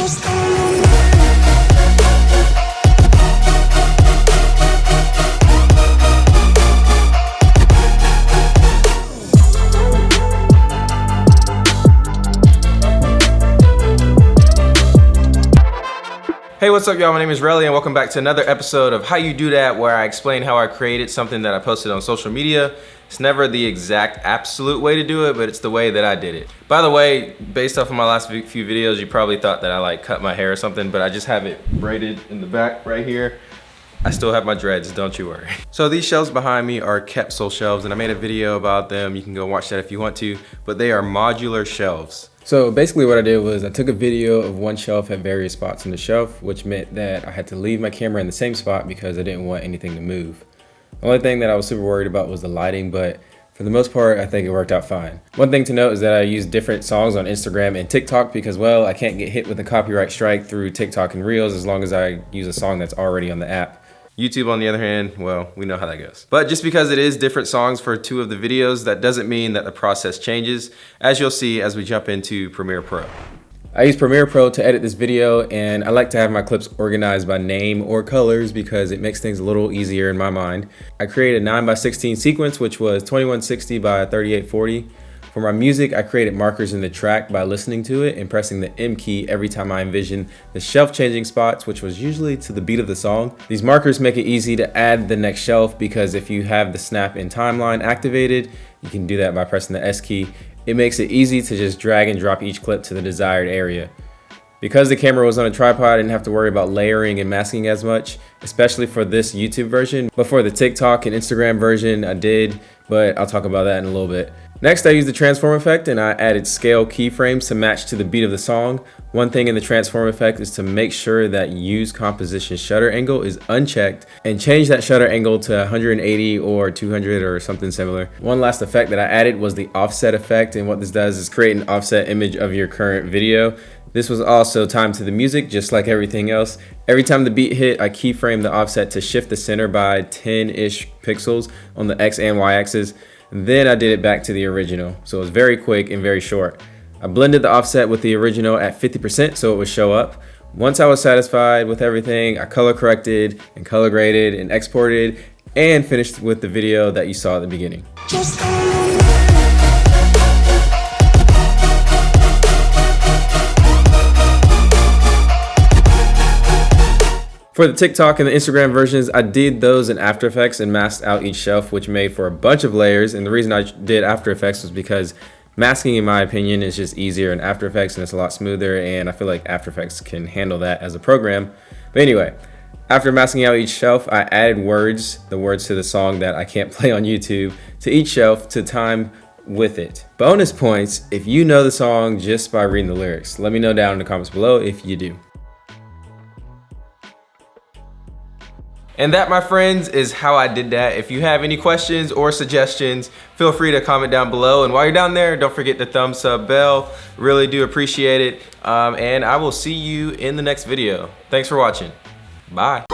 just Hey, what's up y'all? My name is Relly and welcome back to another episode of How You Do That where I explain how I created something that I posted on social media. It's never the exact absolute way to do it, but it's the way that I did it. By the way, based off of my last few videos, you probably thought that I like cut my hair or something, but I just have it braided in the back right here. I still have my dreads, don't you worry. So these shelves behind me are Capsule shelves and I made a video about them. You can go watch that if you want to, but they are modular shelves. So basically what I did was I took a video of one shelf at various spots on the shelf, which meant that I had to leave my camera in the same spot because I didn't want anything to move. The only thing that I was super worried about was the lighting, but for the most part, I think it worked out fine. One thing to note is that I use different songs on Instagram and TikTok because, well, I can't get hit with a copyright strike through TikTok and Reels as long as I use a song that's already on the app. YouTube, on the other hand, well, we know how that goes. But just because it is different songs for two of the videos, that doesn't mean that the process changes, as you'll see as we jump into Premiere Pro. I use Premiere Pro to edit this video and I like to have my clips organized by name or colors because it makes things a little easier in my mind. I created a 9 by 16 sequence which was 2160 by 3840 for my music, I created markers in the track by listening to it and pressing the M key every time I envision the shelf changing spots, which was usually to the beat of the song. These markers make it easy to add the next shelf because if you have the snap in timeline activated, you can do that by pressing the S key. It makes it easy to just drag and drop each clip to the desired area. Because the camera was on a tripod, I didn't have to worry about layering and masking as much, especially for this YouTube version. But for the TikTok and Instagram version, I did, but I'll talk about that in a little bit. Next, I used the transform effect and I added scale keyframes to match to the beat of the song. One thing in the transform effect is to make sure that use composition shutter angle is unchecked and change that shutter angle to 180 or 200 or something similar. One last effect that I added was the offset effect and what this does is create an offset image of your current video. This was also timed to the music, just like everything else. Every time the beat hit, I keyframe the offset to shift the center by 10-ish pixels on the X and Y axis. Then I did it back to the original. So it was very quick and very short. I blended the offset with the original at 50% so it would show up. Once I was satisfied with everything, I color corrected and color graded and exported and finished with the video that you saw at the beginning. For the TikTok and the Instagram versions, I did those in After Effects and masked out each shelf, which made for a bunch of layers. And the reason I did After Effects was because masking, in my opinion, is just easier in After Effects and it's a lot smoother. And I feel like After Effects can handle that as a program. But anyway, after masking out each shelf, I added words, the words to the song that I can't play on YouTube, to each shelf to time with it. Bonus points if you know the song just by reading the lyrics. Let me know down in the comments below if you do. And that, my friends, is how I did that. If you have any questions or suggestions, feel free to comment down below. And while you're down there, don't forget the thumbs up bell. Really do appreciate it. Um, and I will see you in the next video. Thanks for watching. Bye.